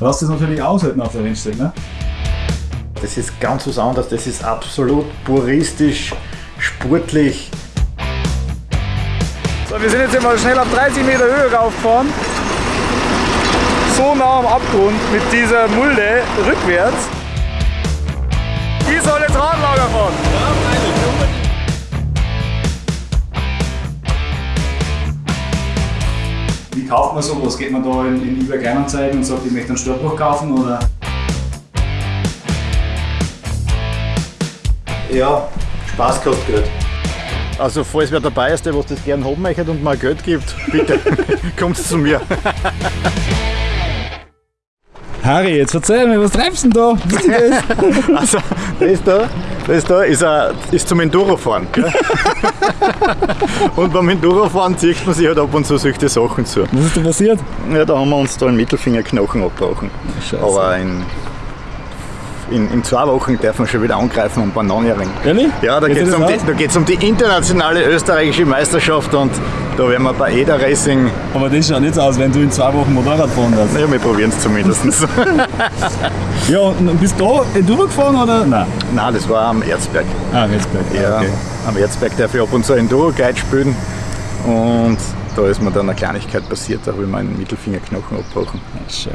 Lass das natürlich aushalten auf der Rennstrecke, ne? Das ist ganz was anderes, das ist absolut puristisch, sportlich. So, wir sind jetzt mal schnell auf 30 Meter Höhe raufgefahren. So nah am Abgrund mit dieser Mulde rückwärts. Die soll jetzt Radlager fahren. Wie kauft man sowas? Geht man da in, in eBay Kleinanzeigen und sagt, ich möchte einen Startbruch kaufen oder? Ja, Spaß kostet Geld. Also falls wer dabei ist, der was das gerne haben möchte und mal Geld gibt, bitte kommt zu mir. Harry, jetzt erzähl mir, was treibst du denn da? Was ist denn das? Also das da, das da ist, ein, ist zum Endurofahren. und beim Endurofahren zieht man sich halt ab und zu solche Sachen zu. Was ist da passiert? Ja, da haben wir uns da einen Mittelfingerknochen abgebrochen. Scheiße. Aber in, in, in zwei Wochen dürfen wir schon wieder angreifen und Bananenring. Ehrlich? Ja, da Geht es um, um die internationale österreichische Meisterschaft und da werden wir bei Eda Racing, Aber das schaut nicht so aus, wenn du in zwei Wochen Motorrad fahren darfst. naja, wir probieren es zumindest. Ja, und bist du da Enduro gefahren oder? Nein. Nein, das war am Erzberg. Ah, Retzberg. Ja, Okay. am Erzberg darf ich ab und zu Enduro-Guide spielen und da ist mir dann eine Kleinigkeit passiert, da habe ich meinen Mittelfingerknochen abgebrochen. Ah, Scheiße.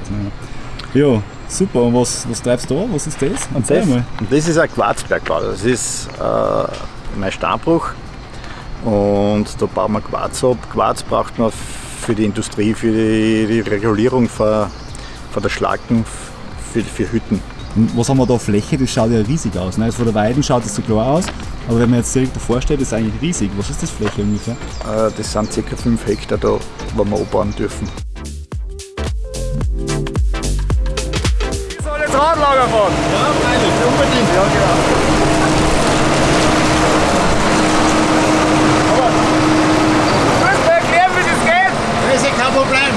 Ja. Super. Und was, was treibst du da? Was ist das? Erzähl Das, mal. das ist ein Quarzbergbau. Das ist äh, mein Steinbruch. Und da bauen wir Quarz ab. Quarz braucht man für die Industrie, für die, die Regulierung von, von der Schlacken, für, für Hütten. Und was haben wir da Fläche? Das schaut ja riesig aus. Ne? Jetzt von der Weiden schaut das so klar aus. Aber wenn man jetzt direkt davor steht, ist es eigentlich riesig. Was ist das Fläche ungefähr? Äh, das sind ca. 5 Hektar da, wo wir abbauen dürfen. Jetzt Radlager fahren. Ja, freilich, unbedingt. Ja, genau. Du musst mir erklären, wie das geht. Das ist ja kein Problem.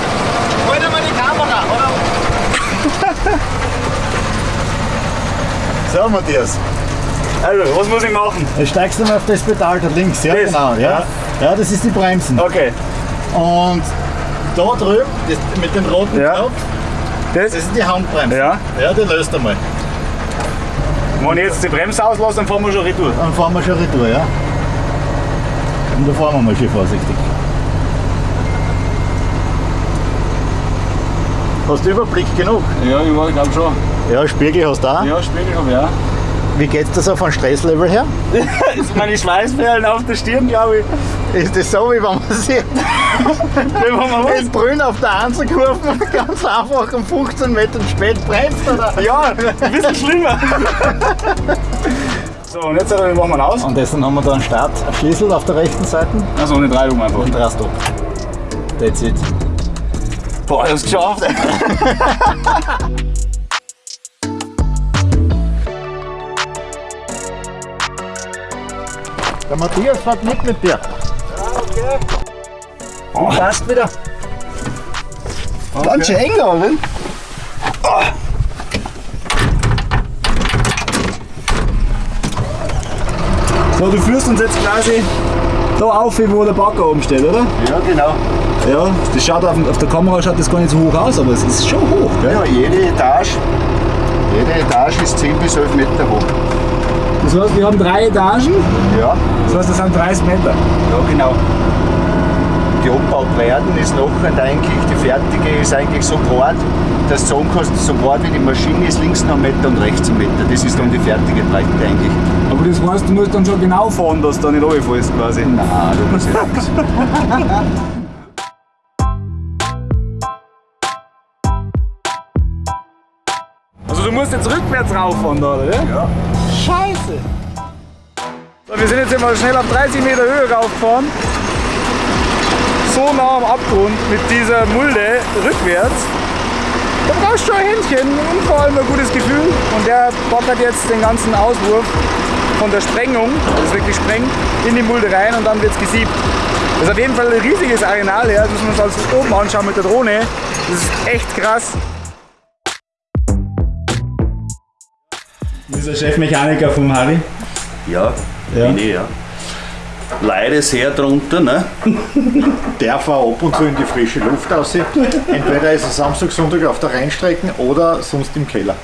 Hol dir mal die Kamera, oder? so, Matthias. Also, was muss ich machen? Jetzt steigst du mal auf das Pedal da links, ja? Das? Genau, ja. Ja. Ja, das ist die Bremsen. Okay. Und da drüben, das, mit dem roten Ja. Knopf, Das? das ist die Handbremse. Ja. Ja, die löst einmal. Wenn ich jetzt die Bremse auslasse, dann fahren wir schon retour. Dann fahren wir schon retour, ja. Und da fahren wir mal schön vorsichtig. Hast du Überblick genug? Ja, ich glaube schon. Ja, Spiegel hast du auch. Ja, Spiegel habe ich auch. Wie geht's das auf ein Stresslevel her? Sind meine Schweißperlen auf der Stirn, glaube ich. Ist das so, wie wenn man sieht? Wenn man was? In Brünn auf der Einzelkurve ganz einfach um 15 Metern spät bremst, oder? Ja, ein bisschen schlimmer. So, und jetzt äh, machen wir ihn aus. Und deswegen haben wir da einen Startschlüssel auf der rechten Seite Also ohne Treibung einfach. und drast ab. That's it. Boah, ich hab's geschafft. Der Matthias fährt mit mit dir. Oh, Passt wieder. Ganz schön eng da, oder? So, du führst uns jetzt quasi da auf, wo der Bagger oben steht, oder? Ja, genau. Ja, das schaut auf, auf der Kamera schaut das gar nicht so hoch aus, aber es ist schon hoch, gell? Ja, jede Etage, jede Etage ist 10 bis 11 Meter hoch. Das heißt, wir haben drei Etagen, Ja, das heißt, das sind 30 Meter. ja genau. Die abgebaut werden ist nachher eigentlich, die fertige ist eigentlich so breit, dass du sagen kannst, so breit wie die Maschine ist, links noch einen Meter und rechts einen Meter. Das ist dann die fertige Breite eigentlich. Aber das heißt, du musst dann schon genau fahren, dass du da nicht runterfällst quasi. Nein, da passiert nichts. Also du musst jetzt rückwärts rauffahren da, oder? Ja. Scheiße! So, wir sind jetzt mal schnell auf 30 Meter Höhe raufgefahren. So nah am Abgrund mit dieser Mulde rückwärts. Da brauchst du schon ein Händchen und vor allem ein gutes Gefühl. Und der backert jetzt den ganzen Auswurf von der Sprengung, das ist wirklich sprengt, in die Mulde rein und dann wird es gesiebt. Das ist auf jeden Fall ein riesiges Arenal, ja. das müssen wir uns alles oben anschauen mit der Drohne. Das ist echt krass. Der Chefmechaniker vom Harry. Ja, Ja. bin ich, ja. Leide sehr drunter. Ne? Darf auch ab und zu in die frische Luft raus. Entweder ist er Samstag, Sonntag auf der Rheinstrecken oder sonst im Keller.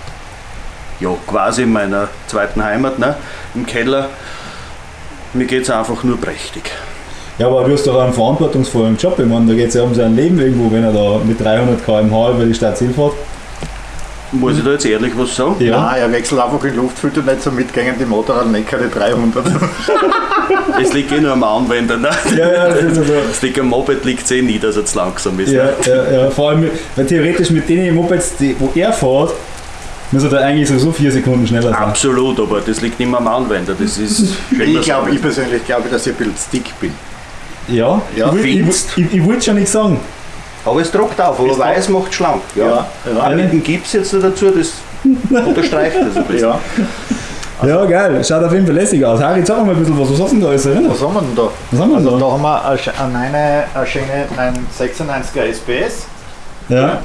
Ja, quasi in meiner zweiten Heimat, ne? im Keller. Mir geht es einfach nur prächtig. Ja, aber du hast doch einen verantwortungsvollen Job. Ich meine, da geht es ja um sein Leben irgendwo, wenn er da mit 300 km/h über die Stadt Ziel fährt. Muss ich da jetzt ehrlich was sagen? Ja. Nein, er wechselt einfach den Luftfilter nicht so mitgängen, die Motorrad nicht keine 300. Es liegt eh nur am Anwender. Ne? Ja, ja, das ist also, Es liegt am Moped, liegt es eh nie, dass er zu langsam ist. ja, Ne? ja, ja, vor allem, weil theoretisch mit den Mopeds, die, wo er fährt, muss er da eigentlich so vier Sekunden schneller sein. Absolut, aber das liegt nicht mehr am Anwender. Das ist Ich glaube, ich persönlich glaube, dass ich ein bisschen stick bin. Ja, Ja, ich, will- ich, ich, ich wollte schon nicht sagen. Aber es druckt auf, aber Es weiß macht schlank. Ja. Ja, ja. Auch mit dem Gips jetzt dazu, das unterstreicht das ein bisschen. Ja. Ja, geil, schaut auf jeden Fall lässig aus. Harry, sag mal ein bisschen was, was hast du denn da alles drin? Was haben wir denn da? Was haben wir denn also da? da haben wir eine, eine schöne ein 96er SPS Ja,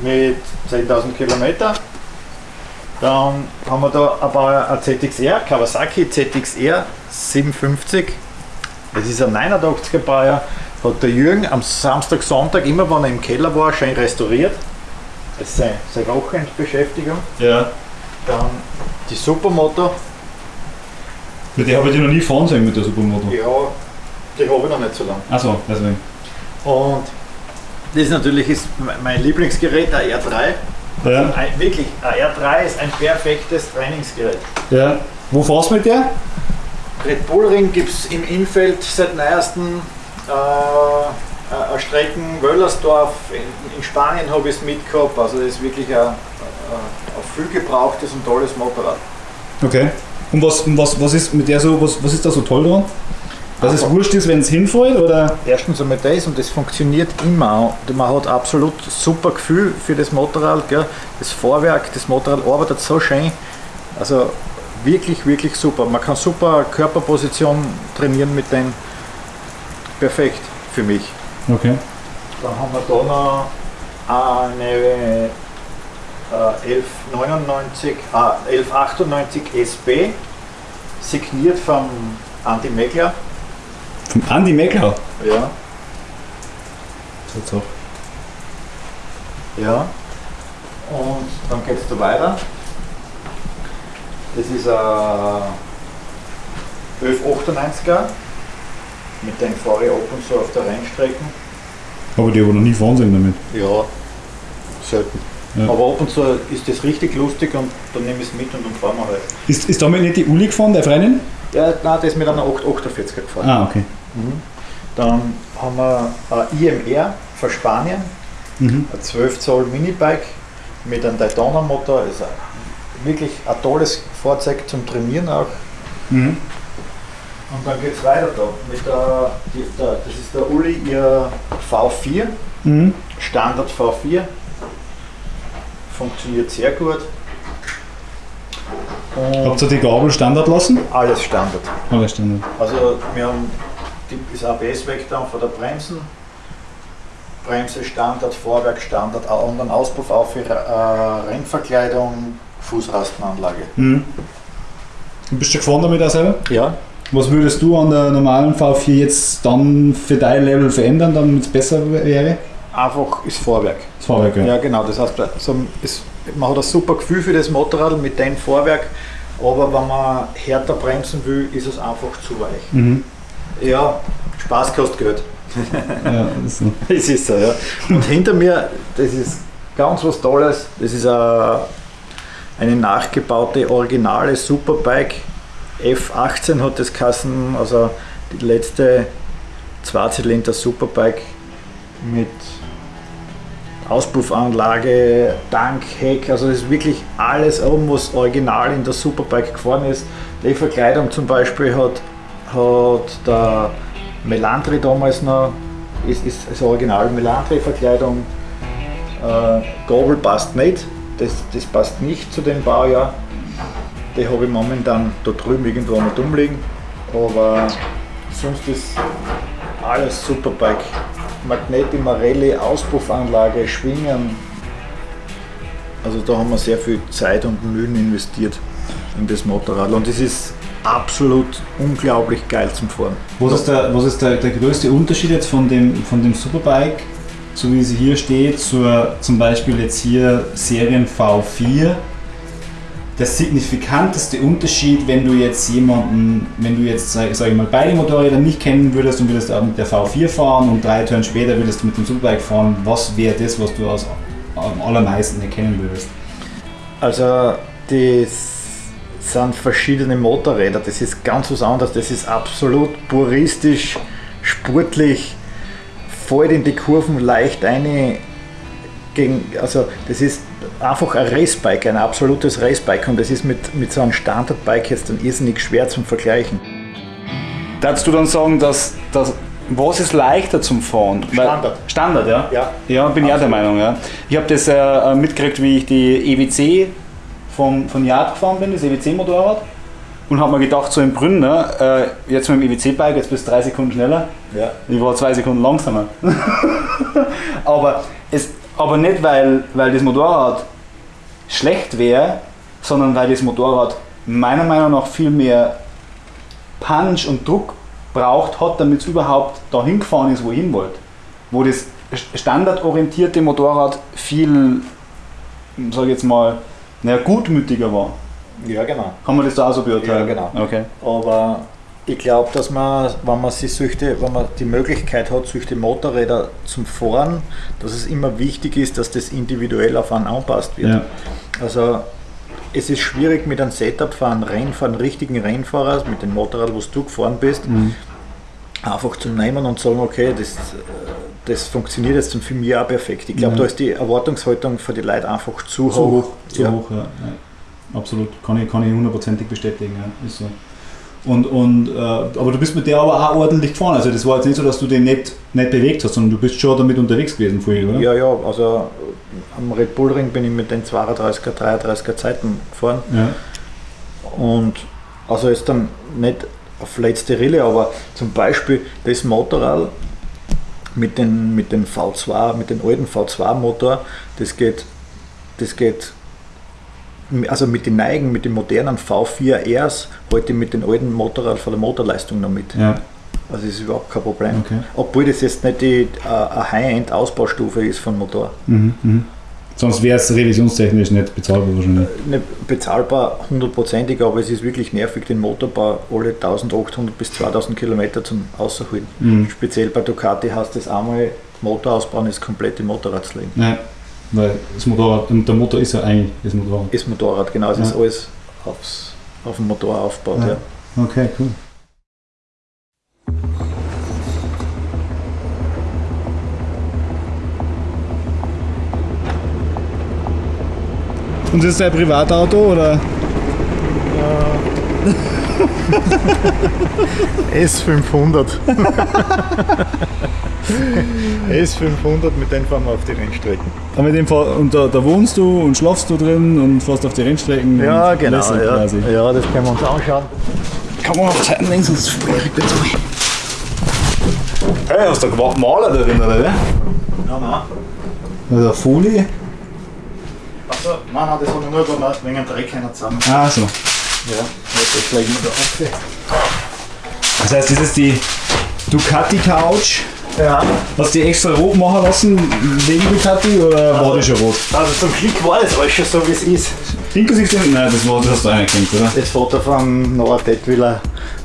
mit 10.000 Kilometer. Dann haben wir da ein paar ein ZXR, Kawasaki ZXR 750. Das ist ein 89er Baujahr. Hat der Jürgen am Samstag, Sonntag, immer wenn er im Keller war, schön restauriert. Das ist seine, seine Wochenendbeschäftigung. ja. Dann die Supermoto. Mit der habe ich noch nie fahren sehen mit der Supermoto. Ja, die habe ich noch nicht so lange. Achso, deswegen. Und das natürlich ist mein Lieblingsgerät, der R3. Ja. Ein, wirklich, ein R3 ist ein perfektes Trainingsgerät. ja. Wo fährst du mit der? Red Bull Ring gibt es im Innfeld seit neuestem äh, Strecken Wöllersdorf. In, in Spanien habe ich es mitgehabt. Also das ist wirklich ein, ein, viel gebrauchtes und tolles Motorrad. Okay. Und was, was, was ist mit der so, was, was ist da so toll dran? Dass es Einfach- wurscht ist, wenn es hinfällt oder? Erstens einmal das und das funktioniert immer. Man hat absolut super Gefühl für das Motorrad. Gell? Das Fahrwerk, das Motorrad arbeitet so schön. Also wirklich, wirklich super. Man kann super Körperposition trainieren mit dem. Perfekt für mich. Okay. Dann haben wir da noch eine äh, 1199, äh, 1198 SB, signiert vom Andy Meckler. Vom Andi Meckler. Ja. So, so. Ja. Und dann geht es da weiter. Das ist ein 1198er. Mit dem fahre ich ab und zu auf der Rennstrecken. Aber die habe noch nie fahren sehen damit. Ja, selten. Ja. Aber ab und zu ist das richtig lustig und dann nehme ich es mit und dann fahren wir halt. Ist, ist damit nicht die Uli gefahren, der Freundin? Ja, nein, das ist mit einer 848er gefahren. Ah, okay. Dann haben wir ein IMR von Spanien, Mhm. ein 12 Zoll Minibike mit einem Daytona-Motor. Ist ein- wirklich ein tolles Fahrzeug zum Trainieren auch. Mhm. Und dann geht es weiter da. Mit der, die, der, das ist der Uli, ihr V4, Mhm. Standard V4. Funktioniert sehr gut. Und Habt ihr die Gabel Standard lassen? alles Standard. Alles Standard. Also wir haben die, das ABS weg dann von der Bremsen. Bremse Standard, Vorwerk Standard, und einen Auspuff auf für äh, Rennverkleidung, Fußrastenanlage. Mhm. Bist du gefahren damit auch selber? Ja. Was würdest du an der normalen V4 jetzt dann für dein Level verändern, damit es besser wäre? Einfach ist Vorwerk. Das Fahrwerk, ja. Ja genau, das heißt, also es, man hat ein super Gefühl für das Motorrad mit dem Vorwerk, aber wenn man härter bremsen will, ist es einfach zu weich. Mhm. Ja, Spaß kostet Geld. ja das ist so. Es ist so, ja. Und hinter mir, das ist ganz was Tolles, das ist eine, eine nachgebaute originale Superbike. F18 hat das Kassen, also die letzte Zweizylinder Superbike mit Auspuffanlage, Tank, Heck, also das ist wirklich alles oben, was original in der Superbike gefahren ist. Die Verkleidung zum Beispiel hat, hat der Melantri damals noch, ist, ist, ist original Melantri-Verkleidung. Äh, Gabel passt nicht, das, das passt nicht zu dem Baujahr. Die habe ich momentan da drüben irgendwo mit umliegen. Aber sonst ist alles Superbike. Magneti Marelli, Auspuffanlage, Schwingen. Also da haben wir sehr viel Zeit und Mühen investiert in das Motorrad. Und es ist absolut unglaublich geil zum Fahren. Was ist, der, was ist der, der größte Unterschied jetzt von dem, von dem Superbike, so wie sie hier steht, zur zum Beispiel jetzt hier Serien V4? Der signifikanteste Unterschied, wenn du jetzt jemanden, wenn du jetzt, sag, sag ich mal, beide Motorräder nicht kennen würdest und würdest mit der V4 fahren und drei Turns später würdest du mit dem Superbike fahren, was wäre das, was du aus, am allermeisten erkennen würdest? Also das sind verschiedene Motorräder, das ist ganz was anderes, das ist absolut puristisch, sportlich, fällt in die Kurven leicht gegen, also das ist einfach ein Racebike, ein absolutes Racebike und das ist mit, mit so einem Standardbike jetzt dann irrsinnig schwer zum Vergleichen. Darfst du dann sagen, dass, dass was ist leichter zum Fahren? Standard. Standard, ja? Ja. Ja, bin ich auch der Meinung, ja. Ich habe das äh, mitgekriegt, wie ich die EWC vom, von Yard gefahren bin, das EWC-Motorrad. Und habe mir gedacht, so im Brünn, ne, äh, jetzt mit dem EWC-Bike, jetzt bist du drei Sekunden schneller. Ja. Ich war zwei Sekunden langsamer. aber, es, aber nicht, weil, weil das Motorrad schlecht wäre, sondern weil das Motorrad meiner Meinung nach viel mehr Punch und Druck braucht hat, damit es überhaupt dahin gefahren ist, wo ich hin wollte. Wo das standardorientierte Motorrad viel, sage ich jetzt mal, naja, gutmütiger war. Ja, genau. Kann man das da auch so beurteilen? Ja, genau. Okay. Aber ich glaube, dass man, wenn man sich solche, wenn man die Möglichkeit hat, solche Motorräder zum Fahren, dass es immer wichtig ist, dass das individuell auf einen anpasst wird. Ja. Also es ist schwierig mit einem Setup für einen einen richtigen Rennfahrer, mit dem Motorrad, wo du gefahren bist, einfach zu nehmen und sagen, okay, das, das funktioniert jetzt und für mich auch perfekt. Ich glaube, Ja. da ist die Erwartungshaltung für die Leute einfach zu, Zu hoch. hoch, zu ja. hoch, ja. Absolut, kann ich, kann ich hundertprozentig bestätigen, ist so. Und, und, äh, aber du bist mit der aber auch ordentlich gefahren, also das war jetzt nicht so, dass du den nicht, nicht bewegt hast, sondern du bist schon damit unterwegs gewesen vorher, oder? Ja, ja, also am Red Bull Ring bin ich mit den 32er, 33er Zeiten gefahren ja. und also ist dann nicht auf letzte Rille, aber zum Beispiel das Motorrad mit den, mit den V2, mit den alten V2 Motor, das geht, das geht also mit den Neigen, mit den modernen V4Rs, heute mit den alten Motorrad von der Motorleistung noch mit. ja. Also das ist überhaupt kein Problem. Okay. Obwohl das jetzt nicht die äh, eine High-End-Ausbaustufe ist von Motor. Mhm, mhm. Sonst wäre es revisionstechnisch nicht bezahlbar wahrscheinlich. Nicht bezahlbar hundertprozentig, aber es ist wirklich nervig, den Motorbau alle 1800 bis 2000 Kilometer zum Außerholen. Mhm. Speziell bei Ducati heißt das einmal Motor ausbauen, ist komplette Motorradsleben. Nein, weil das Motorrad, und der Motor ist ja eigentlich das Motorrad. Ist Motorrad, genau, es ist Ja. alles aufs, auf dem Motor aufgebaut. Ja. Ja. Okay, cool. Und das ist dein Privatauto oder? S500. S500, mit dem fahren wir auf die Rennstrecken. Aber mit dem und da, da wohnst du und schlafst du drin und fährst auf die Rennstrecken. Ja, und genau. Ja. Quasi. ja, das können wir uns anschauen. Kann man auf Zeiten links und Hey, hast du gemacht Maler da drin, oder? Nein, nein. Also Folie. Achso, nein, nein, das habe ich nur gemacht wegen dem Dreck einer zusammen. Ah, so. Ja, das wir da ab. Das heißt, das ist die Ducati Couch. Ja, Hast du die extra rot machen lassen wegen Ducati oder war die schon rot? also zum Glück war das alles schon so, wie es ist. Inklusive den. Nein, das, war, das hast du anerkannt, oder? Das Foto von Noah Detwiller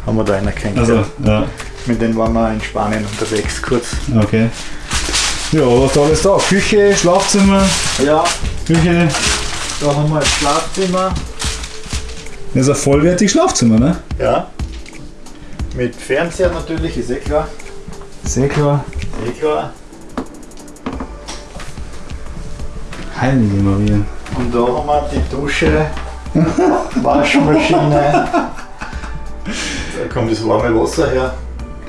haben wir da anerkannt. Also, ja, Mit denen waren wir in Spanien unterwegs, kurz. okay. Ja, was da alles da? Küche, Schlafzimmer, Ja, Küche. da haben wir das Schlafzimmer. Das ist ein vollwertiges Schlafzimmer, ne? Ja. Mit Fernseher natürlich, ist eh klar. Sehr klar. Eh klar. Heilige Maria. Und da haben wir die Dusche, Waschmaschine. Da kommt das warme Wasser her,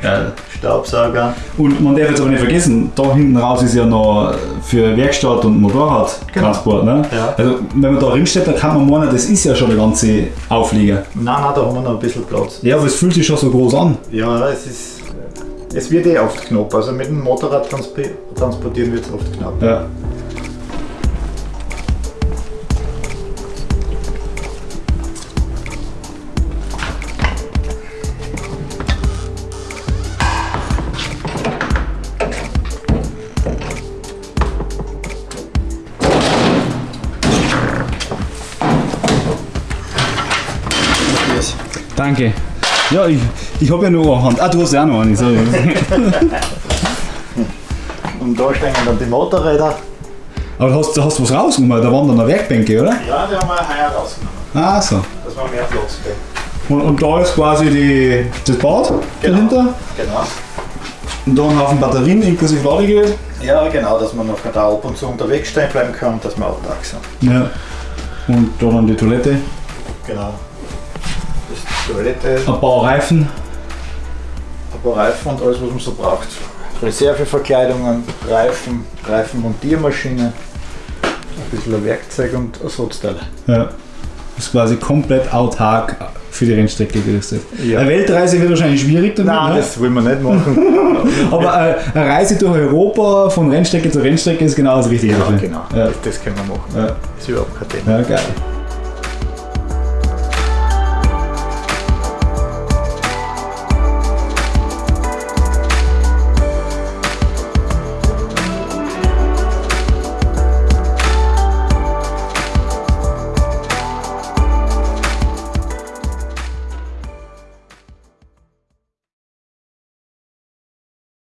Geil. Staubsauger. Und man darf jetzt aber nicht vergessen, da hinten raus ist ja noch für Werkstatt und Motorradtransport. Ne? Ja. Also wenn man da drinsteht, dann kann man meinen, das ist ja schon der ganze Auflieger. Nein, nein, da haben wir noch ein bisschen Platz. Ja, aber es fühlt sich schon so groß an. Ja, es ist. Es wird eh oft knapp. Also mit dem Motorrad transp transportieren wird es oft knapp. Ja. Danke. Ja, ich, ich habe ja nur eine Hand. Ah, du hast ja auch noch eine. Sorry. Und da stehen dann die Motorräder. Aber du hast, du hast was rausgenommen, da waren dann noch Werkbänke, oder? Ja, die haben wir heuer rausgenommen, Ah, so. dass wir mehr Platz kriegen. Und, und da ist quasi die, das Bad dahinter. Genau. Und da ein Haufen Batterien inklusive Ladegerät. Ja, genau, dass man noch da ab und zu unterwegs stehen bleiben kann und dass wir autark sind. Ja. Und da dann die Toilette. Genau. Toilette, Ein paar Reifen. ein paar Reifen und alles, was man so braucht. Reserveverkleidungen, Reifen, Reifenmontiermaschine, ein bisschen Werkzeug und Ersatzteile. Ja. Das ist quasi komplett autark für die Rennstrecke gerüstet. Ja. Eine Weltreise wird wahrscheinlich schwierig damit. Nein, ne? das will man nicht machen. Aber äh, eine Reise durch Europa von Rennstrecke zu Rennstrecke ist genau das Richtige ja, genau. Ja. Das, das können wir machen. Ja. ist überhaupt kein Thema. ja, geil.